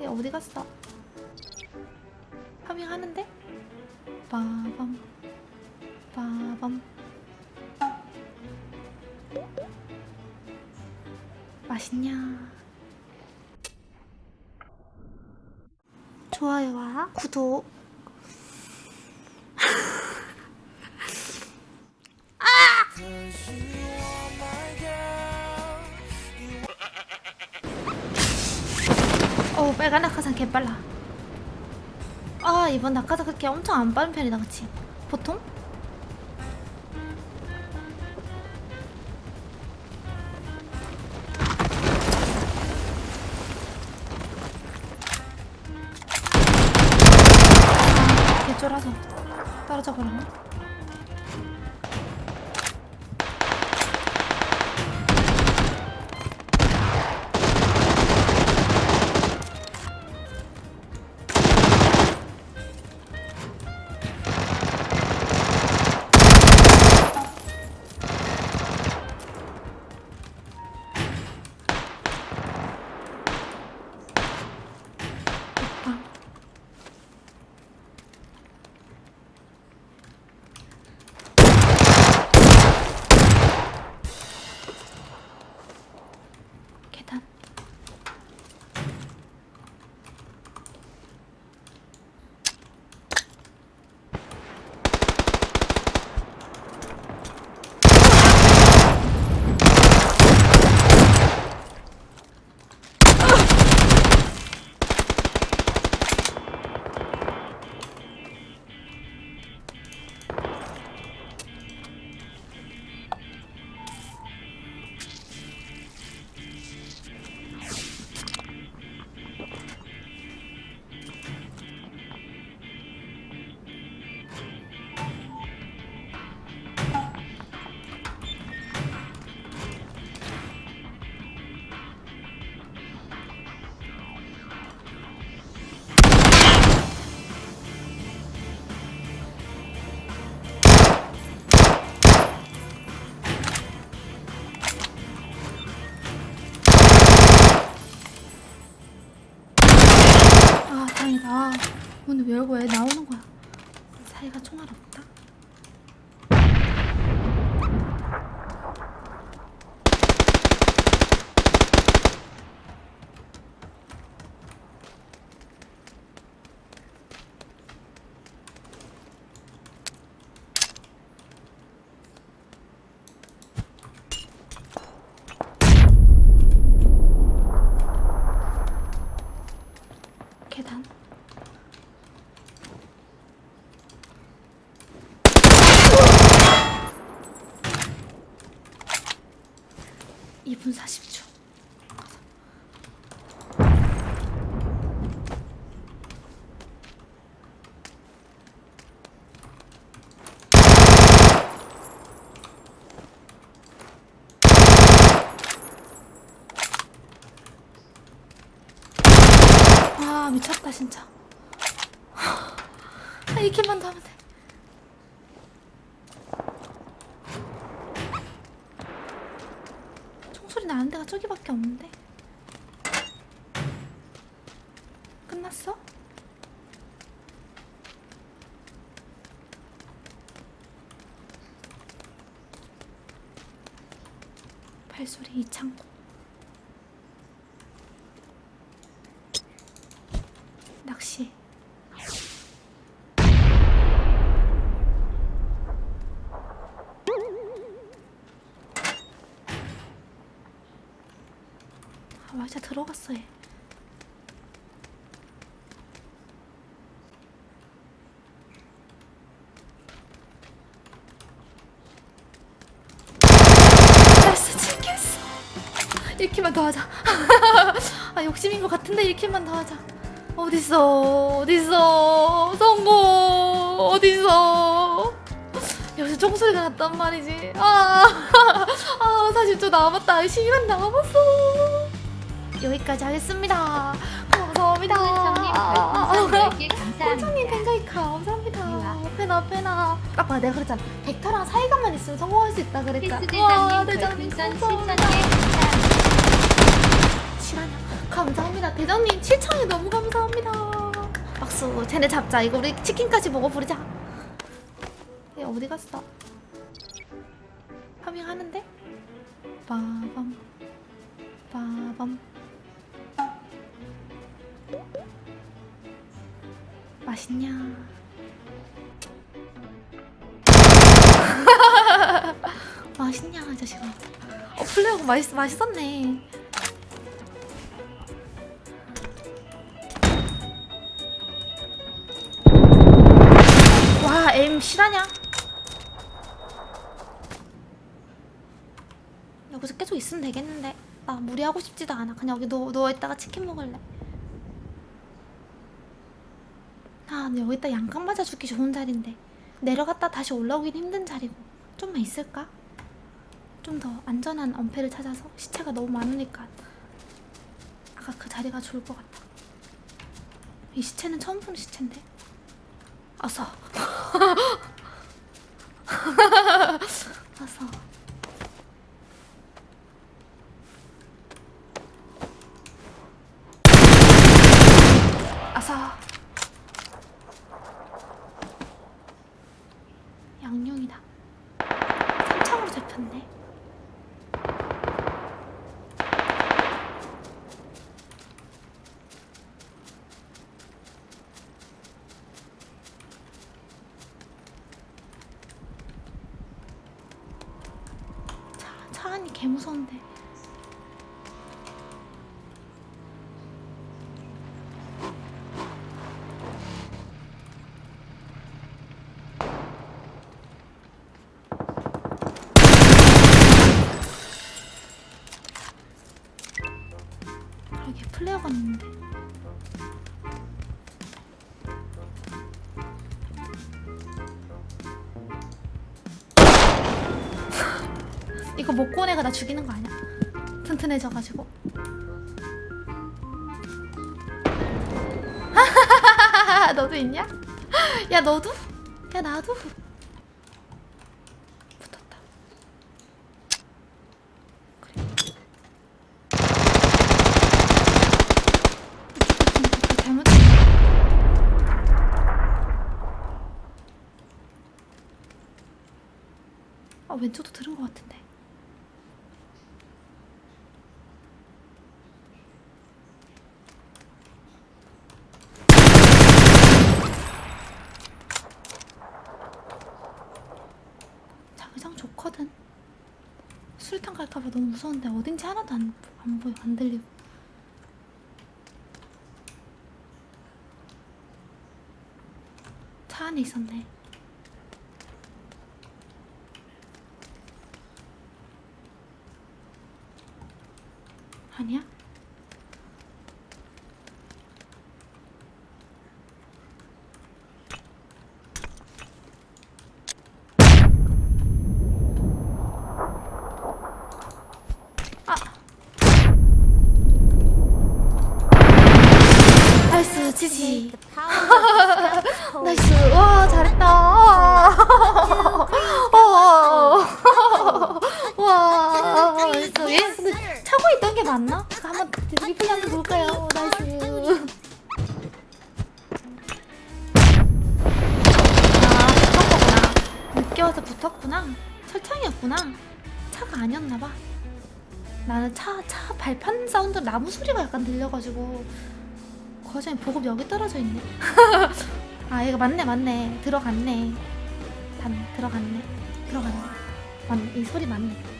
얘 어디 갔어? 파밍하는데? 빠밤 빠밤 맛있냐? 좋아요와 구독 빨간 낙하산 개빨라 아 이번 낙하산 그렇게 엄청 안 빠른 편이다 그치? 보통? 아, 개쫄아서 떨어져 버렸네 다행이다. 아, 오늘 왜 열고 왜 나오는 거야? 사이가 총알 없다 계단 이분 40초 아 미쳤다 진짜 아, 이렇게만 더 하면 돼. 총소리 나는 데가 저기밖에 없는데. 끝났어? 발소리 이 창고 낚시 아 맞아 들어갔어 얘 1킬만 더 하자. 아 욕심인 것 같은데 1킬만 더 하자. 어딨어 어딨어. 성공 어딨어. 여기서 총소리가 났단 말이지. 아, 아 40초 남았다. 시간 남았어 여기까지 하겠습니다. 감사합니다. 소은정님 별풍선 10개 감사합니다. 감사합니다. 이와. 페나 페나. 아까 내가 그랬잖아. 벡터랑 사이가만 있으면 성공할 수 있다 그랬잖아. 와, 대장님 감사합니다. 7,000개 감사합니다. 실화냐? 감사합니다. 대장님 7천이 너무 감사합니다. 박수. 쟤네 잡자. 이거 우리 치킨까지 먹어버리자. 얘 어디 갔어? 파밍하는데? 빠밤. 빠밤 맛있냐 맛있냐 이 자식아 어 플레어가 맛있, 맛있었네 와, 에임 실하냐? 여기서 계속 있으면 되겠는데. 나 무리하고 싶지도 않아. 그냥 여기 누워, 누워있다가 치킨 먹을래. 아, 근데 여기다 양강 맞아 죽기 좋은 자리인데. 내려갔다 다시 올라오긴 힘든 자리고. 좀만 있을까? 좀 더 안전한 엄폐를 찾아서 시체가 너무 많으니까. 아까 그 자리가 좋을 것 같다. 이 시체는 처음 보는 시체인데. 아싸. 아싸. 양용이다. 삼창으로 잡혔네. 차, 차 안이 개 무서운데. 여기 플레어가 있는 이거 애가 나 죽이는 거 아니야? 튼튼해져가지고. 너도 있냐? 야 너도? 야 나도? 붙었다. 그래. 잘못. 아 왼쪽도 들은 것 같은데. 자기장 좋거든. 술탄 갈까봐 너무 무서운데 어딘지 하나도 안, 안 보여 안 들리고. 차 안에 있었네. 아니야? 아. Nice GG. Nice. 와 잘했다. 와. 와. Nice. 얘 근데 차고 있던 게 맞나? 한번 리플레이 한번 볼까요? Nice. 아 붙은 거구나. 늦게 와서 붙었구나. 철창이었구나. 차가 아니었나 봐. 나는 차, 차 발판 사운드 나무 소리가 약간 들려가지고 그 과정에 보급 여기 떨어져 있네 아 얘가 맞네 맞네 들어갔네 단 들어갔네 들어갔네 맞네 이 소리 맞네